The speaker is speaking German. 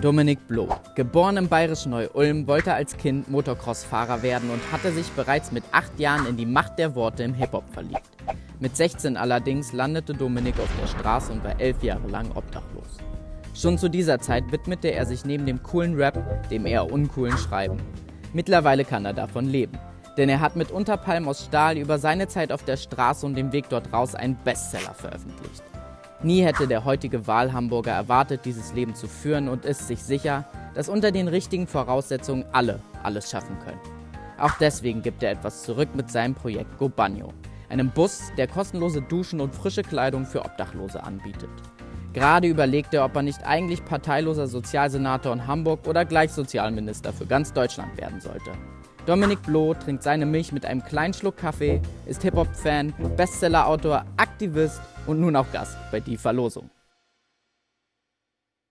Dominik Bloh, geboren im bayerischen Neu-Ulm, wollte als Kind Motocross-Fahrer werden und hatte sich bereits mit acht Jahren in die Macht der Worte im Hip-Hop verliebt. Mit 16 allerdings landete Dominik auf der Straße und war elf Jahre lang obdachlos. Schon zu dieser Zeit widmete er sich neben dem coolen Rap dem eher uncoolen Schreiben. Mittlerweile kann er davon leben, denn er hat mit Unterpalm aus Stahl über seine Zeit auf der Straße und dem Weg dort raus einen Bestseller veröffentlicht. Nie hätte der heutige Wahlhamburger erwartet, dieses Leben zu führen und ist sich sicher, dass unter den richtigen Voraussetzungen alle alles schaffen können. Auch deswegen gibt er etwas zurück mit seinem Projekt Go Banyo, einem Bus, der kostenlose Duschen und frische Kleidung für Obdachlose anbietet. Gerade überlegt er, ob er nicht eigentlich parteiloser Sozialsenator in Hamburg oder gleich Sozialminister für ganz Deutschland werden sollte. Dominik Bloh trinkt seine Milch mit einem kleinen Schluck Kaffee, ist Hip-Hop-Fan, Bestseller-Autor, Aktivist und nun auch Gast bei Die Verlosung.